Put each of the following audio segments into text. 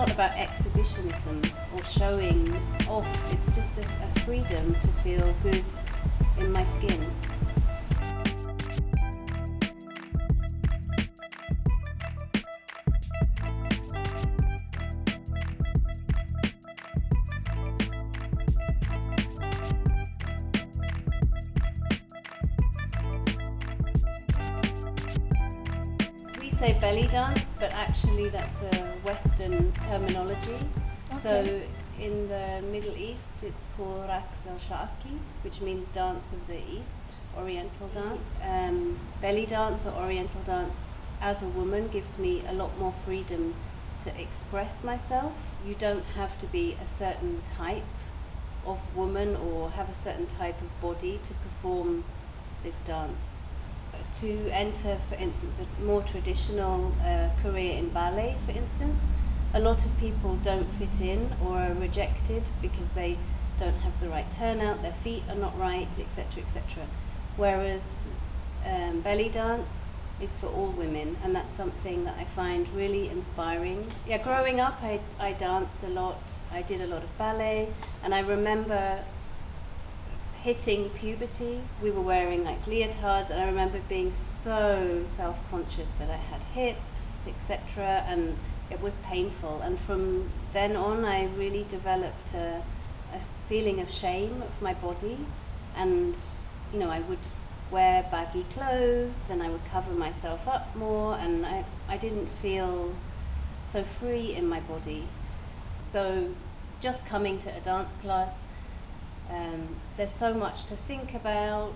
not about exhibitionism or showing off, it's just a, a freedom to feel good in my skin. Say belly dance, but actually that's a Western terminology. So in the Middle East, it's called Raqs al-Sharqi, which means dance of the East, Oriental dance. Um, belly dance or Oriental dance as a woman gives me a lot more freedom to express myself. You don't have to be a certain type of woman or have a certain type of body to perform this dance. To enter, for instance, a more traditional uh, career in ballet, for instance, a lot of people don't fit in or are rejected because they don't have the right turnout, their feet are not right, etc., etc. Whereas um, belly dance is for all women, and that's something that I find really inspiring. Yeah, growing up, I, I danced a lot, I did a lot of ballet, and I remember hitting puberty. We were wearing like leotards, and I remember being so self conscious that I had hips, etc., and it was painful. And from then on, I really developed a, a feeling of shame of my body, and you know, I would wear baggy clothes and I would cover myself up more and I, I didn't feel so free in my body. So just coming to a dance class, um, there's so much to think about,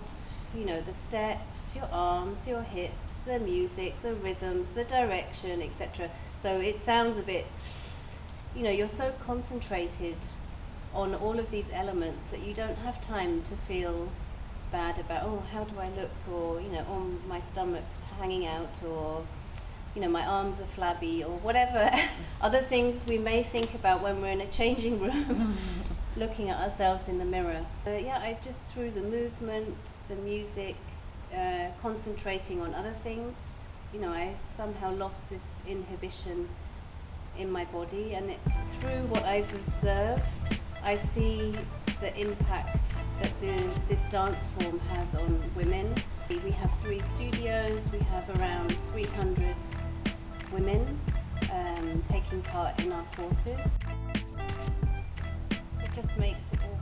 you know, the steps, your arms, your hips, the music, the rhythms, the direction, etc. So it sounds a bit, you know, you're so concentrated on all of these elements that you don't have time to feel bad about oh how do I look or you know oh my stomach's hanging out or you know my arms are flabby or whatever other things we may think about when we're in a changing room looking at ourselves in the mirror yeah I just through the movement the music uh, concentrating on other things you know I somehow lost this inhibition in my body and it, through what I've observed I see the impact that the, this dance form has on women. We have three studios, we have around 300 women um, taking part in our courses just makes it